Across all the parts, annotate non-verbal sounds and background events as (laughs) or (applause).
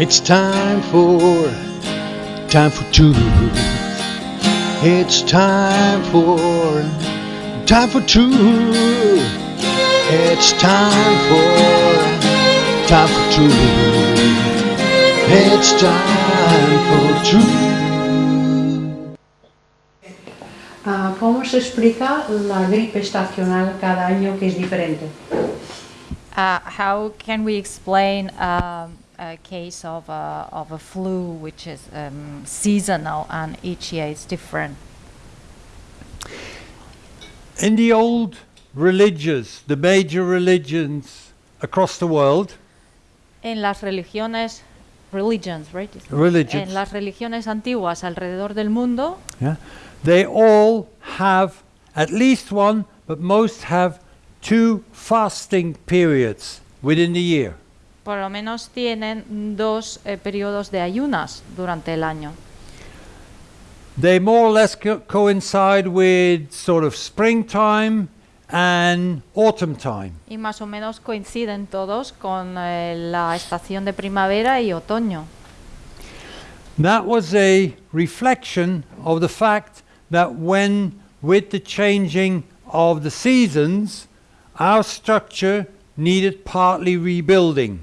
It's time for, time for truth. It's time for, time for truth. It's time for, time for truth. It's time for truth. Ah, ¿Cómo se explica la gripe estacional cada año que es diferente? Uh, how can we explain um, a case of a, of a flu which is um, seasonal and each year is different? In the old religions, the major religions across the world, En las religiones, religions, right? religions, En las religiones antiguas alrededor del mundo, yeah, they all have at least one, but most have two fasting periods within the year. Por lo menos tienen dos eh, periodos de ayunas durante el año. They more or less co- coincide with sort of springtime and autumn time. Y más o menos coinciden todos con eh, la estación de primavera y otoño. That was a reflection of the fact that when, with the changing of the seasons, our structure needed partly rebuilding.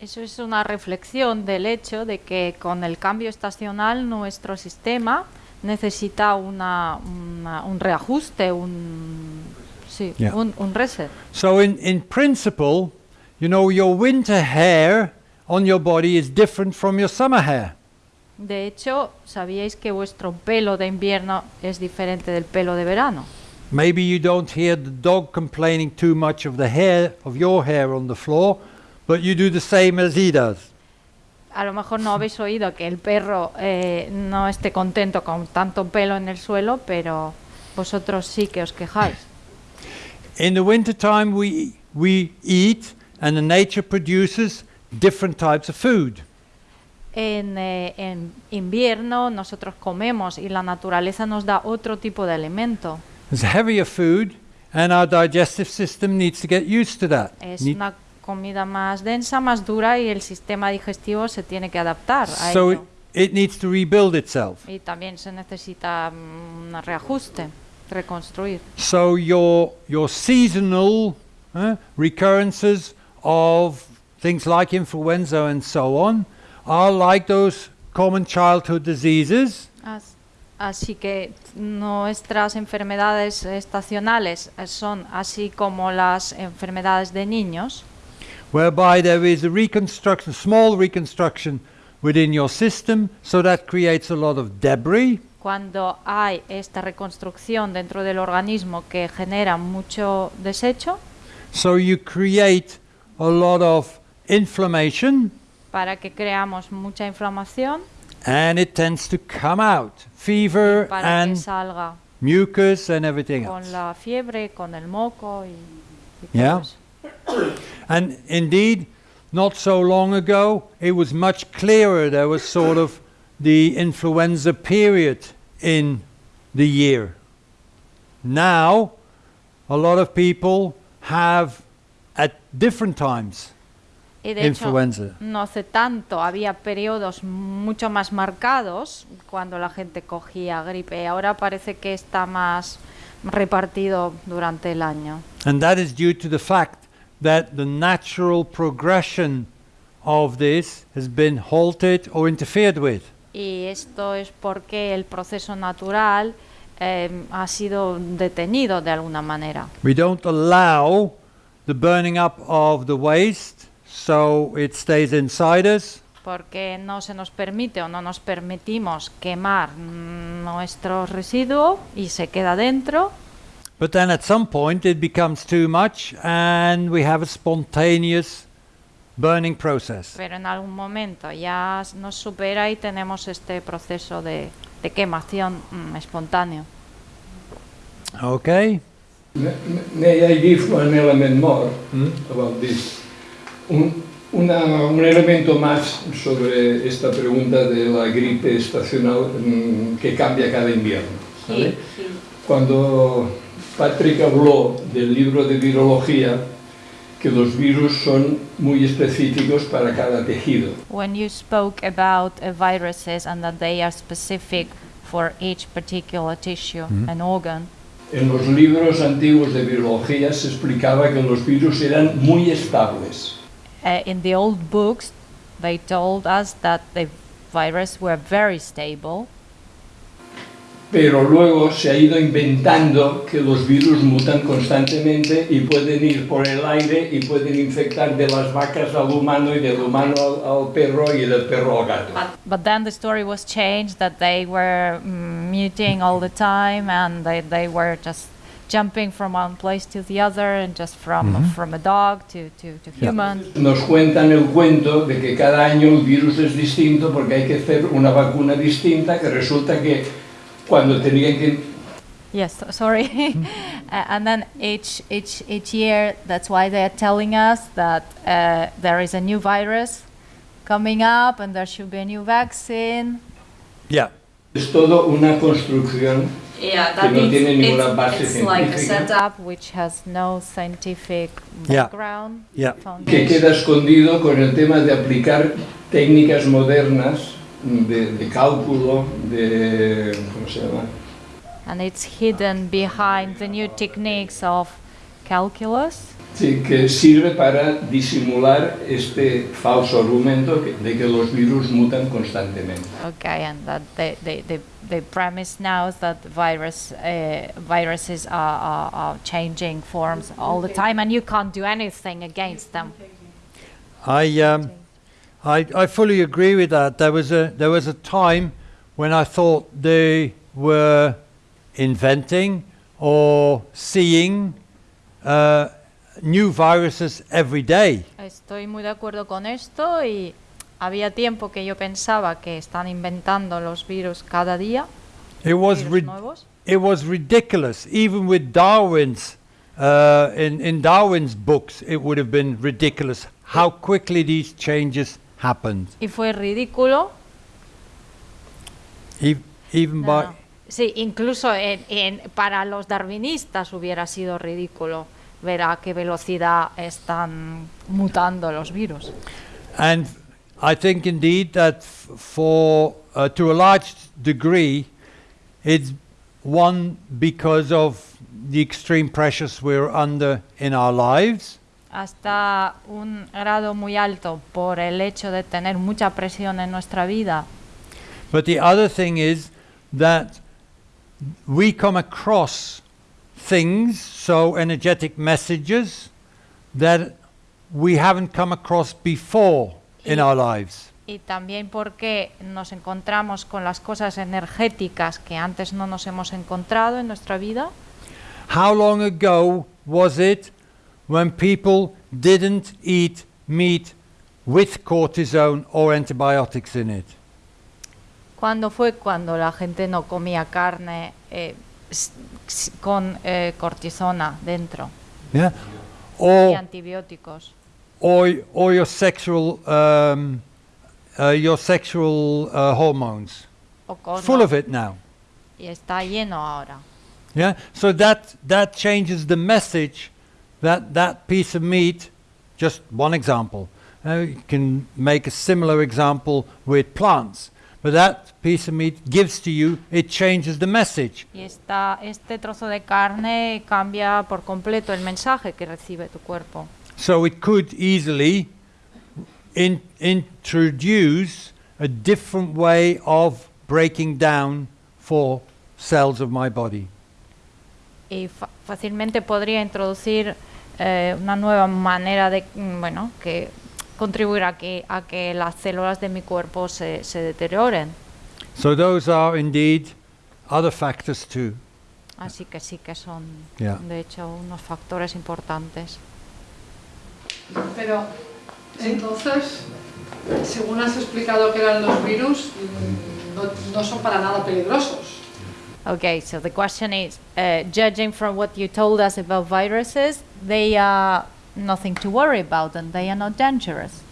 Eso es una reflexión del hecho de que con el cambio estacional nuestro sistema necesita una, una- un reajuste, un, sí, Yeah. un, un reset. So, in, in principle, you know, your winter hair on your body is different from your summer hair. De hecho, ¿sabíais que vuestro pelo de invierno es diferente del pelo de verano? Maybe you don't hear the dog complaining too much of the hair of your hair on the floor, but you do the same as he does. A lo mejor no habéis oído que el perro eh, no esté contento con tanto pelo en el suelo, pero vosotros sí que os quejáis. In the wintertime, we, we eat, and the nature produces different types of food. En, eh, en invierno nosotros comemos y la naturaleza nos da otro tipo de alimento. It's heavier food, and our digestive system needs to get used to that. Es Need- una comida más densa, más dura y el sistema digestivo se tiene que adaptar a so it, ello. it needs to rebuild itself. Y también se necesita mm, un reajuste, reconstruir. So your your seasonal uh, recurrences of things like influenza and so on are like those common childhood diseases, As- Así que nuestras enfermedades estacionales son así como las enfermedades de niños, whereby there is a reconstruction, small reconstruction within your system, so that creates a lot of debris. cuando hay esta reconstrucción dentro del organismo que genera mucho desecho, So you create a lot of inflammation, para que creamos mucha inflamación and it tends to come out, fever and salga mucus and everything con else. la fiebre, con el moco y, y Yeah. And indeed, not so long ago, it was much clearer. There was sort of the influenza period in the year. Now, a lot of people have at different times Y de hecho, influenza. no hace tanto había periodos mucho más marcados cuando la gente cogía gripe. Ahora parece que está más repartido durante el año. And that is due to the fact that the natural progression of this has been halted or interfered with. Y esto es porque el proceso natural eh, ha sido detenido de alguna manera. We don't allow the burning up of the waste, so it stays inside us. Porque no se nos permite o no nos permitimos quemar nuestro residuo y se queda dentro. But then at some point it becomes too much and we have a spontaneous burning process. Pero en algún momento ya nos supera y tenemos este proceso de, de quemación mm, espontáneo. Okay? May I give one element more about this? Un, una- un elemento más sobre esta pregunta de la gripe estacional mm, que cambia cada invierno. ¿sabe? Cuando Patrick habló del libro de virología, que los virus son muy específicos para cada tejido. When you spoke about uh, viruses and that they are specific for each particular tissue and organ, En los libros antiguos de biología se explicaba que los virus eran muy estables. uh, in the old books, they told us that the virus were very stable, Pero luego se ha ido inventando que los virus mutan constantemente y pueden ir por el aire y pueden infectar de las vacas al humano y del humano al, al perro y del perro al gato. but then the story was changed that they were mm, muting all the time and they, they were just jumping from one place to the other and just from from a dog to, to, to Yeah. humans. Nos cuentan el cuento de que cada año el virus es distinto porque hay que hacer una vacuna distinta que resulta que cuando tenían que Yes, so- sorry. (laughs) Uh, and then each, each, each year, that's why they are telling us that uh, there is a new virus coming up and there should be a new vaccine. Yeah. es todo una construcción Yeah, que no tiene ninguna base científica. setup which has no scientific Yeah. background. Yeah. que foundation. queda escondido con el tema de aplicar técnicas modernas de, de cálculo, de... ¿cómo se llama? And it's hidden behind the new techniques of calculus. Sí, que sirve para disimular este falso argumento de que los virus mutan constantemente. Okay, and that the, the, the, the premise now is that virus, uh, viruses are, are, are changing forms all the time and you can't do anything against them. I, um, I, I fully agree with that. There was a there was a time when I thought they were inventing or seeing uh, new viruses every day. Estoy muy de acuerdo con esto y había tiempo que yo pensaba que están inventando los virus cada día, It was nuevos. it was ridiculous. Even with Darwin's uh, in in Darwin's books, it would have been ridiculous how quickly these changes happened. Y fue ridículo. E- even by No. Sí, incluso en- en- para los darwinistas hubiera sido ridículo ver a qué velocidad están mutando los virus. And I think indeed that for uh, to a large degree, it's one because of the extreme pressures we're under in our lives, Hasta un grado muy alto por el hecho de tener mucha presión en nuestra vida. but the other thing is that we come across things, so energetic messages that we haven't come across before in our lives. Y también porque nos encontramos con las cosas energéticas que antes no nos hemos encontrado en nuestra vida. How long ago was it when people didn't eat meat with cortisone or antibiotics in it? ¿Cuándo fue cuando la gente no comía carne eh, con eh, cortisona dentro Yeah? y antibióticos? or, or your sexual, um, uh, your sexual uh, hormones. Full of it now. Y está lleno ahora. Yeah? So that, that changes the message that that piece of meat, just one example, uh, you can make a similar example with plants, but that piece of meat gives to you, it changes the message. Y esta, este trozo de carne cambia por completo el mensaje que recibe tu cuerpo. So it could easily in, introduce a different way of breaking down for cells of my body. Y fácilmente podría introducir eh, una nueva manera de, mm, bueno, que contribuir a que, a que las células de mi cuerpo se, se deterioren. So those are indeed other factors too. Así que sí que son, Yeah. de hecho, unos factores importantes. Pero entonces, según has explicado que eran los virus, mm, no, no son para nada peligrosos. Okay, so the question is, uh, judging from what you told us about viruses, they are nothing to worry about and they are not dangerous.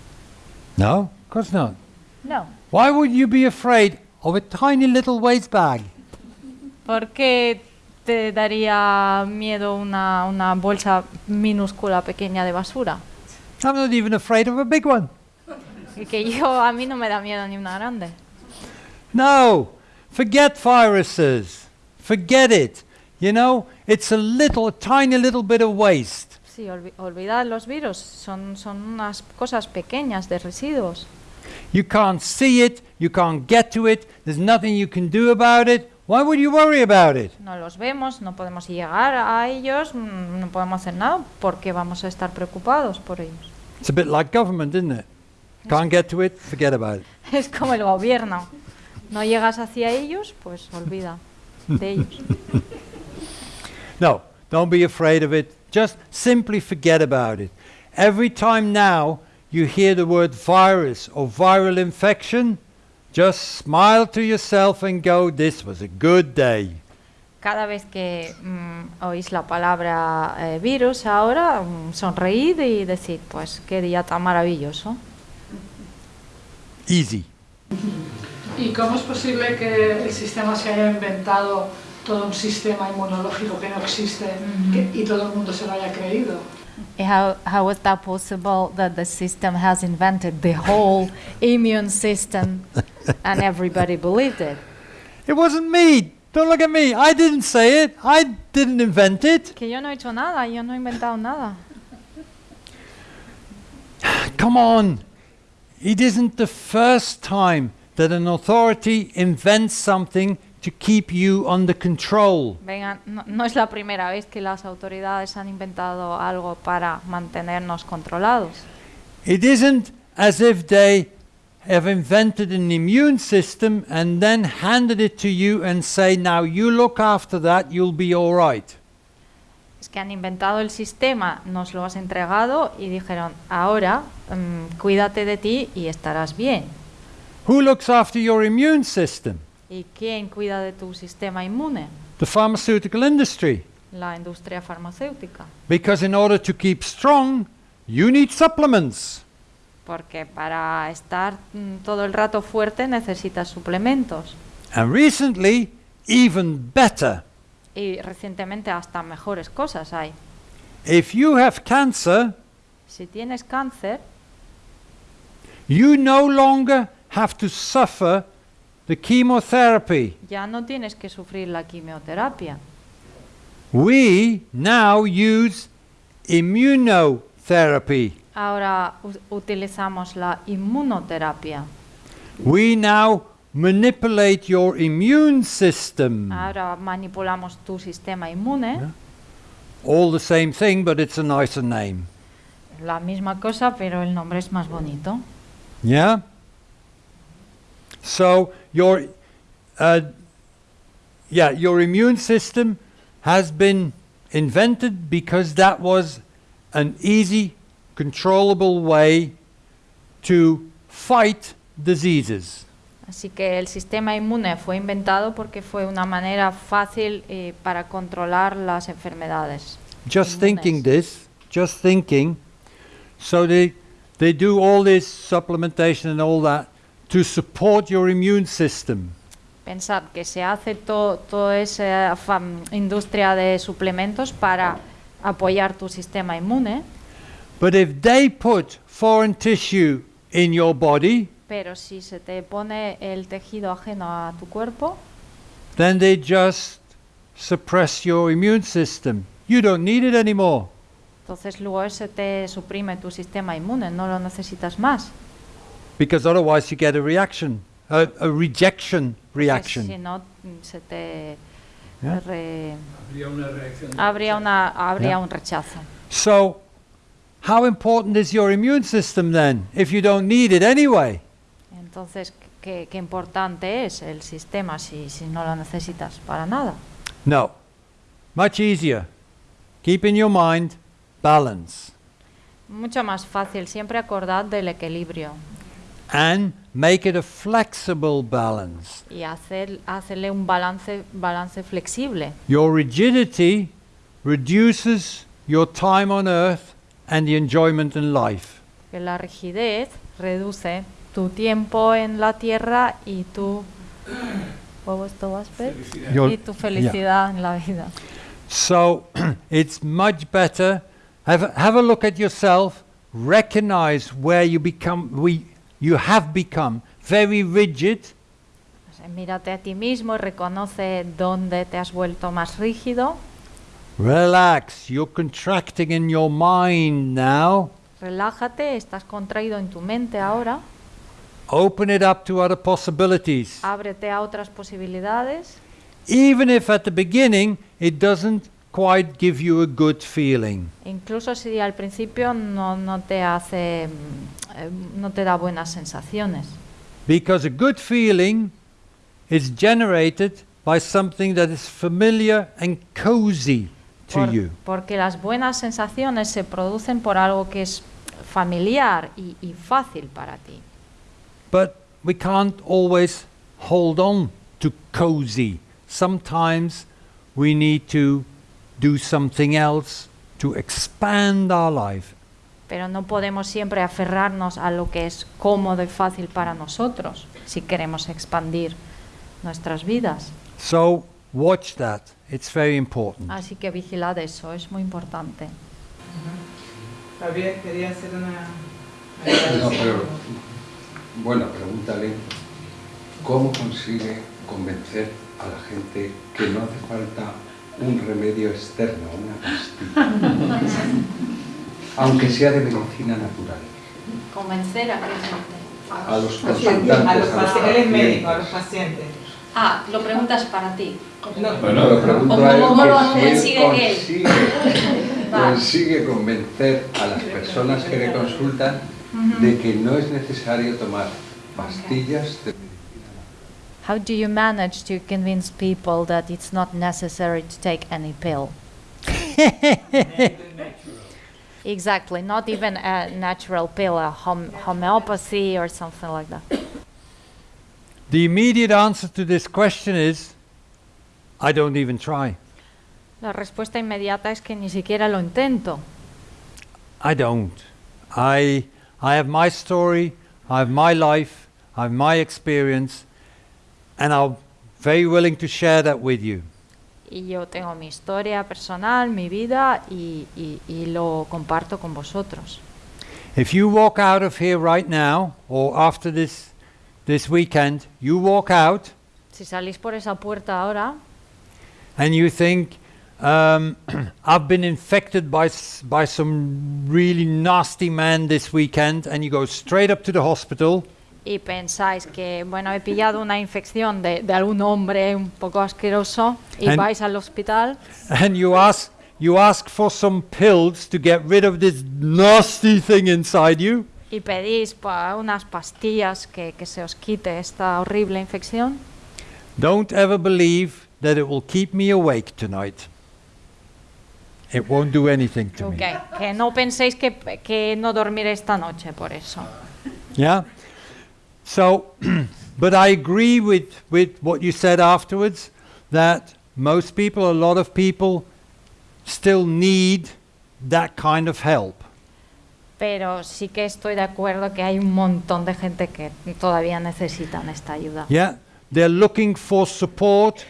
No, of course not. No. Why would you be afraid of a tiny little waste bag? ¿Por qué te daría miedo una, una bolsa minúscula pequeña de basura. I'm not even afraid of a big one. (laughs) Que yo, a mí no me da miedo ni una grande. No, forget viruses. Forget it. You know, it's a little, a tiny little bit of waste. Sí, olvi- olvidad los virus, son, son unas cosas pequeñas de residuos. You can't see it, you can't get to it, there's nothing you can do about it. Why would you worry about it? No los vemos, no podemos llegar a ellos, mm, no podemos hacer nada, porque vamos a estar preocupados por ellos. It's a bit like government, isn't it? Can't get to it, forget about it. (laughs) Es como el gobierno. No llegas hacia ellos, pues olvida de (laughs) ellos. No, don't be afraid of it. Just simply forget about it. Every time now you hear the word virus or viral infection, just smile to yourself and go, This was a good day. Cada vez que mm, oís la palabra eh, virus ahora, mm, sonreíd y decid, pues qué día tan maravilloso. Easy. ¿Y cómo es posible que el sistema se haya inventado todo un sistema inmunológico que no existe que- y todo el mundo se lo haya creído? How, how is that possible that the system has invented the whole immune system and everybody believed it? It wasn't me. Don't look at me. I didn't say it. I didn't invent it. Que yo no he hecho nada, yo no he inventado nada. Come on. It isn't the first time that an authority invents something to keep you under control. Venga, no, no es la primera vez que las autoridades han inventado algo para mantenernos controlados. It isn't as if they have invented an immune system and then handed it to you and say, now you look after that, you'll be all right. Es que han inventado el sistema, nos lo has entregado y dijeron, ahora mm, cuídate de ti y estarás bien. Who looks after your immune system? ¿Y quién cuida de tu sistema inmune? The pharmaceutical industry. La industria farmacéutica. Because in order to keep strong, you need supplements. Porque para estar mm, todo el rato fuerte necesitas suplementos. And recently, even better. Y recientemente hasta mejores cosas hay. If you have cancer, Si tienes cáncer, you no longer have to suffer the chemotherapy. ya no tienes que sufrir la quimioterapia. We now use immunotherapy. Ahora utilizamos la inmunoterapia. We now manipulate your immune system. Ahora manipulamos tu sistema inmune. All the same thing, but it's a nicer name. La misma cosa, pero el nombre es más bonito. Yeah? So your uh, yeah, your immune system has been invented because that was an easy, controllable way to fight diseases. Así que el sistema inmune fue inventado porque fue una manera fácil eh, para controlar las enfermedades. Just Inmunes. thinking this, just thinking, so they they do all this supplementation and all that to support your immune system. Pensad que se hace to- toda esa fam- industria de suplementos para apoyar tu sistema inmune, But if they put foreign tissue in your body, pero si se te pone el tejido ajeno a tu cuerpo, then they just suppress your immune system. You don't need it anymore. entonces luego se te suprime tu sistema inmune, no lo necesitas más. Because otherwise you get a reaction, a, a rejection Porque reaction. Si no, mm, se te Yeah. re- Habría una reacción. habría, rechazo. una, habría Yeah. un rechazo. So, how important is your immune system then, if you don't need it anyway? Entonces, ¿qué, qué importante es el sistema si, si no lo necesitas para nada? No. Much easier. Keep in your mind balance Mucho más fácil, siempre acordad del equilibrio and make it a flexible balance. y hacer, hacerle un balance, balance flexible. Your rigidity reduces your time on earth and the enjoyment in life. Que la rigidez reduce tu tiempo en la tierra y tu Y tu felicidad en la vida. So (clears throat) it's much better. Have have a look at yourself. Recognize where you become. We you have become very rigid, mírate a ti mismo y reconoce dónde te has vuelto más rígido. Relax. You're contracting in your mind now. Relájate, estás contraído en tu mente ahora. Open it up to other possibilities. Ábrete a otras posibilidades. Even if at the beginning it doesn't quite give you a good feeling. Incluso si al principio no, no te hace, mm, eh, no te da buenas sensaciones. Because a good feeling is generated by something that is familiar and cozy to Por- you. porque las buenas sensaciones se producen por algo que es familiar y, y fácil para ti. But we can't always hold on to cozy. Sometimes we need to do something else to expand our life. Pero no podemos siempre aferrarnos a lo que es cómodo y fácil para nosotros si queremos expandir nuestras vidas. So watch that. It's very important. Así que vigilad eso, es muy importante. Javier quería hacer una... No, pero, bueno, pregúntale cómo consigue convencer a la gente que no hace falta un remedio externo, una pastilla, aunque sea de medicina natural. Convencer a qué A los consultantes, a los a los paci- él es médico, a los pacientes. pacientes. Ah, lo preguntas para ti. No, Bueno, lo pregunto ¿Cómo- a él cómo lo consigue él? (laughs) consigue convencer a las personas que le consultan Mm-hmm. de que no es necesario tomar pastillas de How do you manage to convince people that it's not necessary to take any pill? (laughs) exactly, not even a natural pill, a hom- homeopathy or something like that. The immediate answer to this question is I don't even try. La respuesta inmediata es que ni siquiera lo intento. I don't. I I have my story, I have my life, I have my experience, and I'm very willing to share that with you. Y yo tengo mi historia personal, mi vida, y, y- y lo comparto con vosotros. If you walk out of here right now, or after this this weekend, you walk out Si salís por esa puerta ahora and you think, um, I've been infected by by some really nasty man this weekend, and you go straight up to the hospital. y pensáis que, bueno, he pillado una infección de, de algún hombre un poco asqueroso y And- vais al hospital. and you ask you ask for some pills to get rid of this nasty thing inside you. Y pedís pa- unas pastillas que, que se os quite esta horrible infección, don't ever believe that it will keep me awake tonight it won't do anything to Ok, me que no penséis que, que no dormiré esta noche por eso. yeah so (clears throat) but i agree with with what you said afterwards that most people a lot of people still need that kind of help Pero sí que estoy de acuerdo que hay un montón de gente que todavía necesitan esta ayuda. Yeah, they're looking for support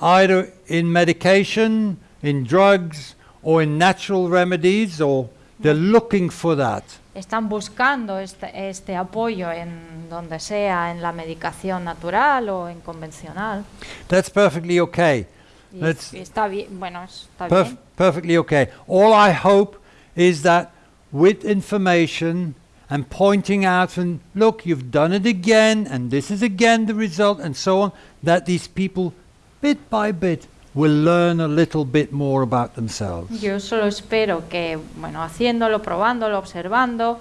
either in medication, in drugs, or in natural remedies, or they're looking for that. Están buscando este, este apoyo en donde sea, en la medicación natural o en convencional. That's perfectly okay. Y, That's está bien, bueno, está perf- bien. perfectly okay. All I hope is that with information and pointing out and look, you've done it again, and this is again the result, and so on, that these people, bit by bit, will learn a little bit more about themselves. Yo solo espero que, bueno, haciéndolo, probándolo, observando,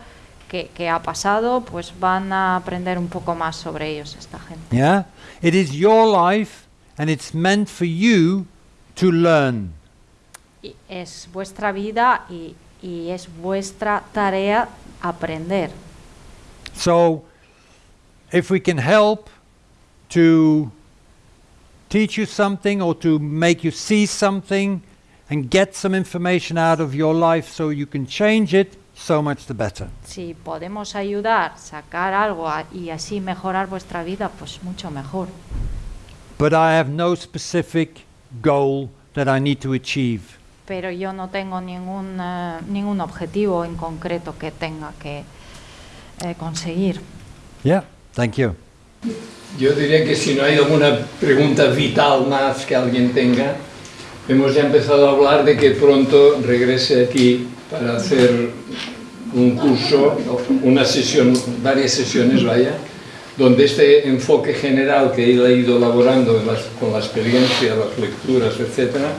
que, que ha pasado, pues van a aprender un poco más sobre ellos esta gente. Yeah? It is your life and it's meant for you to learn. Y es vuestra vida y, y es vuestra tarea aprender. So if we can help to teach you something or to make you see something and get some information out of your life so you can change it, so much the better. Si podemos ayudar, sacar algo y así mejorar vuestra vida, pues mucho mejor. but I have no specific goal that I need to achieve. pero yo no tengo ningún, eh, ningún objetivo en concreto que tenga que eh, conseguir. Yeah, thank you. Yo diría que si no hay alguna pregunta vital más que alguien tenga, hemos ya empezado a hablar de que pronto regrese aquí para hacer un curso, una sesión, varias sesiones, vaya, donde este enfoque general que él ha ido elaborando con la experiencia, las lecturas, etcétera,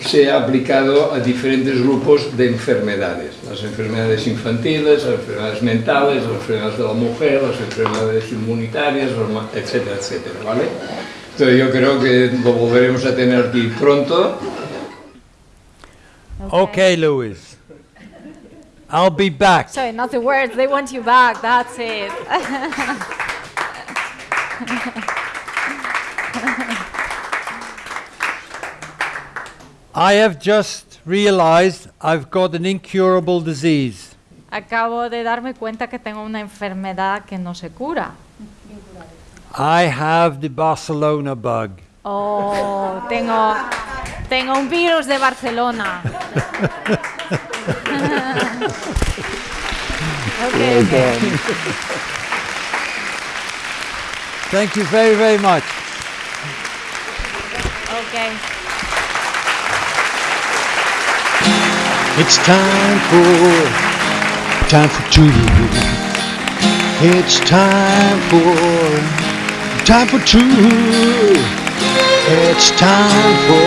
sea aplicado a diferentes grupos de enfermedades, las enfermedades infantiles, las enfermedades mentales, las enfermedades de la mujer, las enfermedades inmunitarias, etcétera, etcétera, ¿vale? Entonces yo creo que lo volveremos a tener aquí pronto. Okay, Louis. I'll be back. So in other words, they want you back, that's it. (laughs) I have just realized I've got an incurable disease. Acabo de darme cuenta que tengo una enfermedad que no se cura. I have the Barcelona bug. Oh, tengo, tengo un virus de Barcelona. (laughs) okay, okay. Thank you very, very much. okay. It's time for time for two. It's time for time for two. It's time for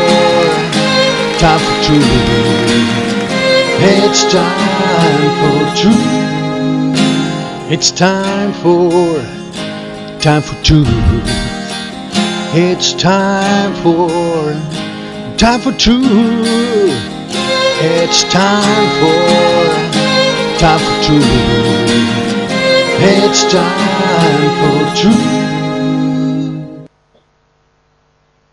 time for two. It's time for two. It's time for time for two. It's time for time for two. It's time for time for two. It's time for two.